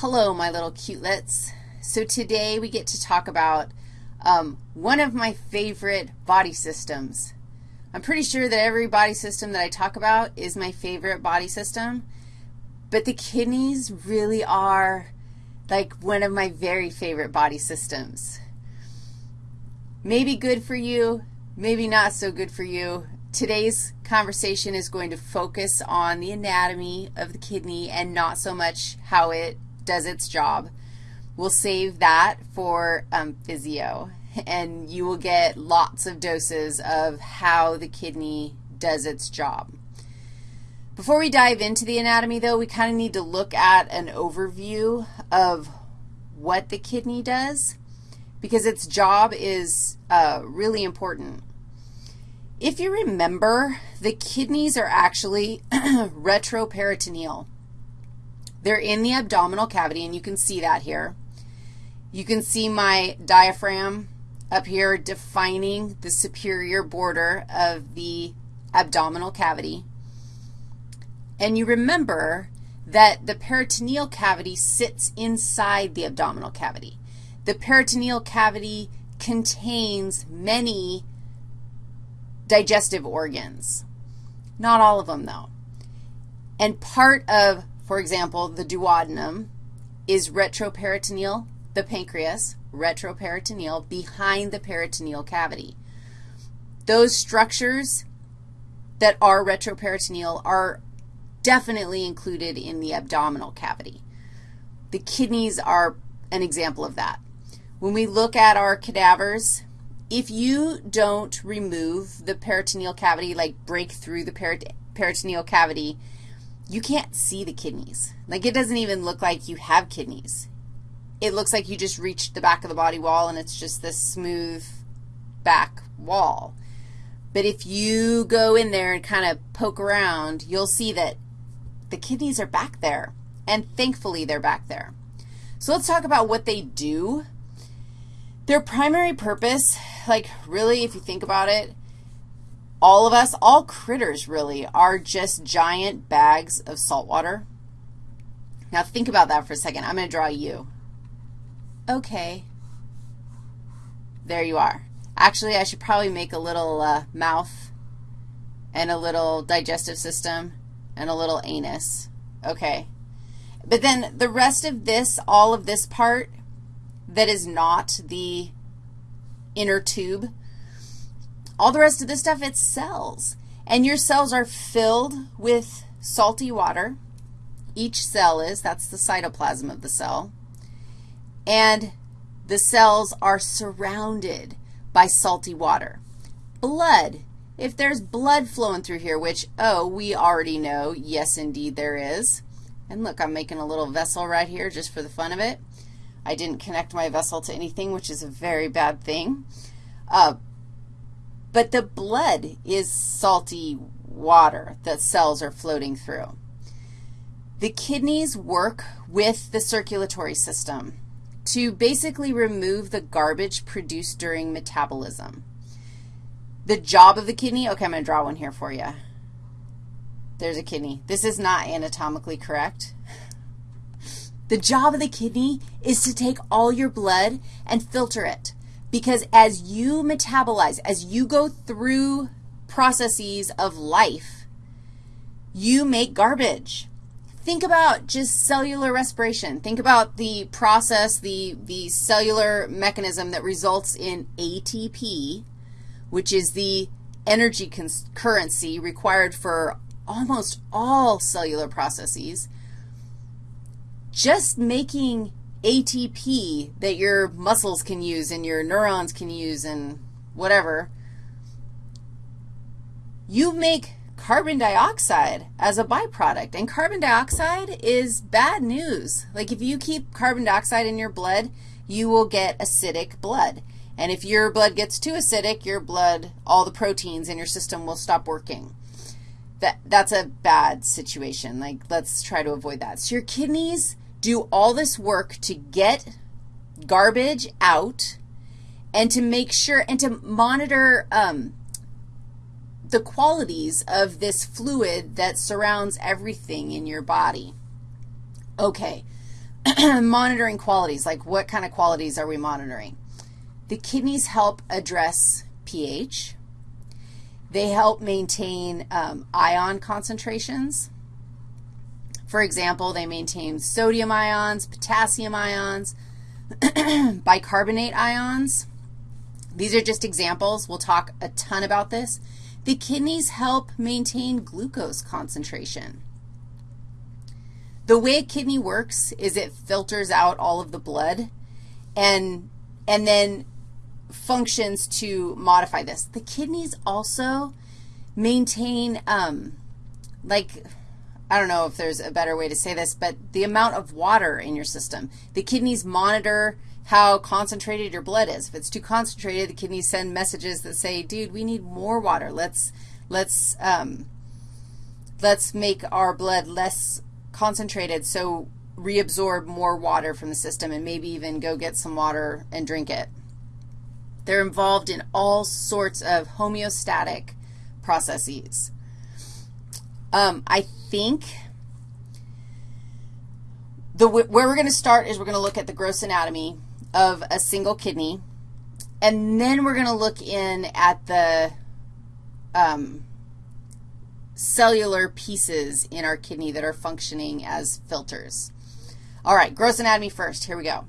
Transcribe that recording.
Hello, my little cutelets. So today we get to talk about um, one of my favorite body systems. I'm pretty sure that every body system that I talk about is my favorite body system, but the kidneys really are like one of my very favorite body systems. Maybe good for you, maybe not so good for you. Today's conversation is going to focus on the anatomy of the kidney and not so much how it does its job. We'll save that for um, physio, and you will get lots of doses of how the kidney does its job. Before we dive into the anatomy, though, we kind of need to look at an overview of what the kidney does because its job is uh, really important. If you remember, the kidneys are actually retroperitoneal. They're in the abdominal cavity, and you can see that here. You can see my diaphragm up here defining the superior border of the abdominal cavity. And you remember that the peritoneal cavity sits inside the abdominal cavity. The peritoneal cavity contains many digestive organs. Not all of them, though. And part of for example, the duodenum is retroperitoneal, the pancreas, retroperitoneal, behind the peritoneal cavity. Those structures that are retroperitoneal are definitely included in the abdominal cavity. The kidneys are an example of that. When we look at our cadavers, if you don't remove the peritoneal cavity, like break through the peritoneal cavity, you can't see the kidneys. Like it doesn't even look like you have kidneys. It looks like you just reached the back of the body wall and it's just this smooth back wall. But if you go in there and kind of poke around, you'll see that the kidneys are back there, and thankfully they're back there. So let's talk about what they do. Their primary purpose, like really if you think about it, all of us, all critters really, are just giant bags of salt water. Now think about that for a second. I'm going to draw you. Okay. There you are. Actually, I should probably make a little uh, mouth and a little digestive system and a little anus. Okay. But then the rest of this, all of this part that is not the inner tube, all the rest of this stuff, it's cells. And your cells are filled with salty water. Each cell is. That's the cytoplasm of the cell. And the cells are surrounded by salty water. Blood. If there's blood flowing through here, which, oh, we already know, yes, indeed, there is. And look, I'm making a little vessel right here just for the fun of it. I didn't connect my vessel to anything, which is a very bad thing. Uh, but the blood is salty water that cells are floating through. The kidneys work with the circulatory system to basically remove the garbage produced during metabolism. The job of the kidney, okay, I'm going to draw one here for you. There's a kidney. This is not anatomically correct. The job of the kidney is to take all your blood and filter it. Because as you metabolize, as you go through processes of life, you make garbage. Think about just cellular respiration. Think about the process, the, the cellular mechanism that results in ATP, which is the energy currency required for almost all cellular processes. Just making ATP that your muscles can use and your neurons can use and whatever, you make carbon dioxide as a byproduct. And carbon dioxide is bad news. Like if you keep carbon dioxide in your blood, you will get acidic blood. And if your blood gets too acidic, your blood, all the proteins in your system will stop working. That, that's a bad situation. Like, let's try to avoid that. So your kidneys do all this work to get garbage out and to make sure and to monitor um, the qualities of this fluid that surrounds everything in your body. Okay, monitoring qualities, like what kind of qualities are we monitoring? The kidneys help address pH. They help maintain um, ion concentrations. For example, they maintain sodium ions, potassium ions, bicarbonate ions. These are just examples. We'll talk a ton about this. The kidneys help maintain glucose concentration. The way a kidney works is it filters out all of the blood and, and then functions to modify this. The kidneys also maintain, um, like, I don't know if there's a better way to say this, but the amount of water in your system. The kidneys monitor how concentrated your blood is. If it's too concentrated, the kidneys send messages that say, dude, we need more water. Let's, let's, um, let's make our blood less concentrated so reabsorb more water from the system and maybe even go get some water and drink it. They're involved in all sorts of homeostatic processes. Um, I think the, where we're going to start is we're going to look at the gross anatomy of a single kidney, and then we're going to look in at the um, cellular pieces in our kidney that are functioning as filters. All right, gross anatomy first. Here we go.